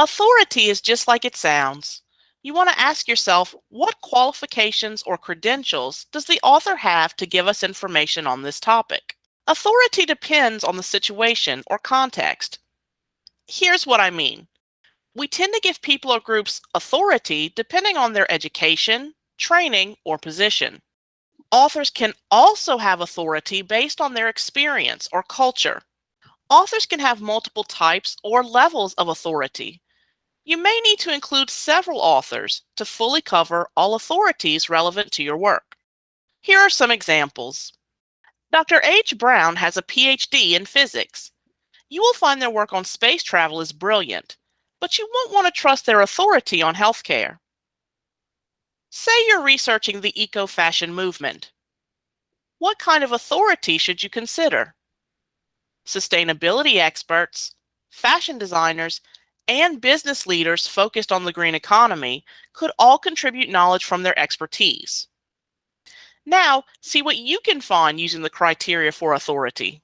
Authority is just like it sounds. You want to ask yourself, what qualifications or credentials does the author have to give us information on this topic? Authority depends on the situation or context. Here's what I mean. We tend to give people or groups authority depending on their education, training, or position. Authors can also have authority based on their experience or culture. Authors can have multiple types or levels of authority. You may need to include several authors to fully cover all authorities relevant to your work. Here are some examples. Dr. H. Brown has a PhD in physics. You will find their work on space travel is brilliant, but you won't want to trust their authority on healthcare. Say you're researching the eco-fashion movement. What kind of authority should you consider? Sustainability experts, fashion designers, and business leaders focused on the green economy could all contribute knowledge from their expertise. Now, see what you can find using the criteria for authority.